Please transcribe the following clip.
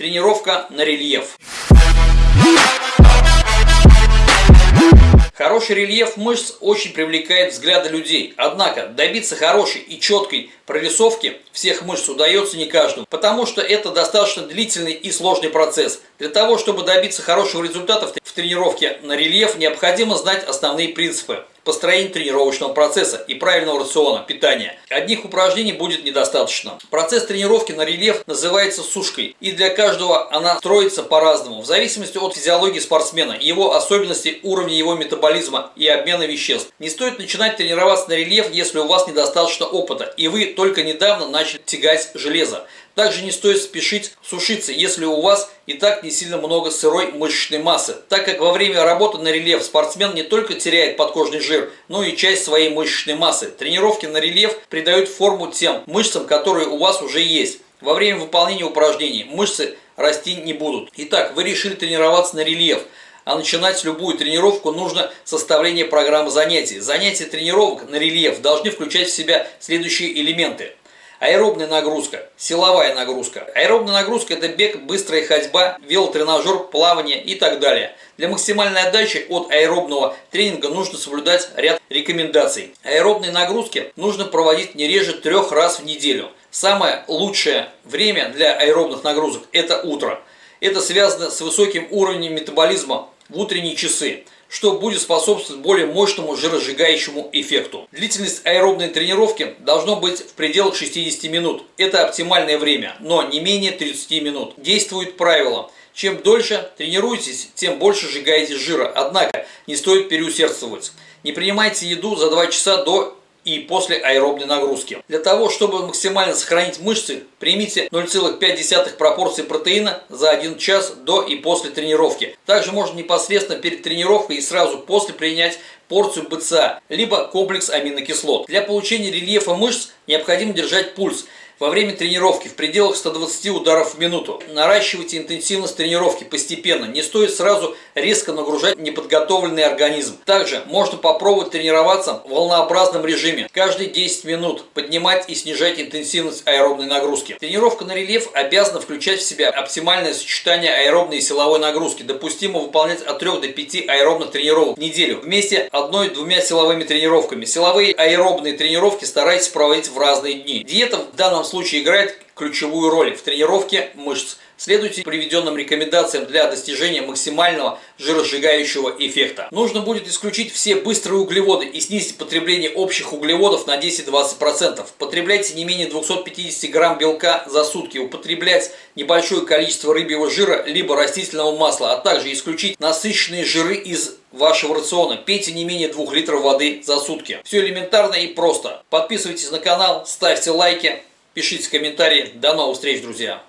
Тренировка на рельеф. Хороший рельеф мышц очень привлекает взгляды людей, однако добиться хорошей и четкой прорисовки всех мышц удается не каждому, потому что это достаточно длительный и сложный процесс. Для того, чтобы добиться хорошего результата в тренировке на рельеф, необходимо знать основные принципы построения тренировочного процесса и правильного рациона питания. Одних упражнений будет недостаточно. Процесс тренировки на рельеф называется сушкой, и для каждого она строится по-разному, в зависимости от физиологии спортсмена, его особенностей, уровня его метаболизма и обмена веществ. Не стоит начинать тренироваться на рельеф, если у вас недостаточно опыта, и вы только недавно начали тягать железо. Также не стоит спешить сушиться, если у вас и так не сильно много сырой мышечной массы, так как во время работы на рельеф спортсмен не только теряет подкожный жир, но и часть своей мышечной массы. Тренировки на рельеф придают форму тем мышцам, которые у вас уже есть. Во время выполнения упражнений мышцы расти не будут. Итак, вы решили тренироваться на рельеф. А начинать любую тренировку нужно составление программы занятий. Занятия тренировок на рельеф должны включать в себя следующие элементы. Аэробная нагрузка, силовая нагрузка. Аэробная нагрузка – это бег, быстрая ходьба, велотренажер, плавание и так далее. Для максимальной отдачи от аэробного тренинга нужно соблюдать ряд рекомендаций. Аэробные нагрузки нужно проводить не реже трех раз в неделю. Самое лучшее время для аэробных нагрузок – это утро. Это связано с высоким уровнем метаболизма в утренние часы что будет способствовать более мощному жиросжигающему эффекту. Длительность аэробной тренировки должно быть в пределах 60 минут. Это оптимальное время, но не менее 30 минут. Действует правило. Чем дольше тренируетесь, тем больше сжигаете жира. Однако не стоит переусердствовать. Не принимайте еду за 2 часа до и после аэробной нагрузки. Для того, чтобы максимально сохранить мышцы, примите 0,5 пропорции протеина за 1 час до и после тренировки. Также можно непосредственно перед тренировкой и сразу после принять порцию БЦА, либо комплекс аминокислот. Для получения рельефа мышц необходимо держать пульс – во время тренировки в пределах 120 ударов в минуту. Наращивайте интенсивность тренировки постепенно. Не стоит сразу резко нагружать неподготовленный организм. Также можно попробовать тренироваться в волнообразном режиме. Каждые 10 минут поднимать и снижать интенсивность аэробной нагрузки. Тренировка на рельеф обязана включать в себя оптимальное сочетание аэробной и силовой нагрузки. Допустимо выполнять от 3 до 5 аэробных тренировок в неделю вместе одной-двумя силовыми тренировками. Силовые аэробные тренировки старайтесь проводить в разные дни. Диета в данном случае играет ключевую роль в тренировке мышц. Следуйте приведенным рекомендациям для достижения максимального жиросжигающего эффекта. Нужно будет исключить все быстрые углеводы и снизить потребление общих углеводов на 10-20%. Потребляйте не менее 250 грамм белка за сутки. Употреблять небольшое количество рыбьего жира либо растительного масла, а также исключить насыщенные жиры из вашего рациона. Пейте не менее 2 литров воды за сутки. Все элементарно и просто. Подписывайтесь на канал, ставьте лайки. Пишите комментарии. До новых встреч, друзья!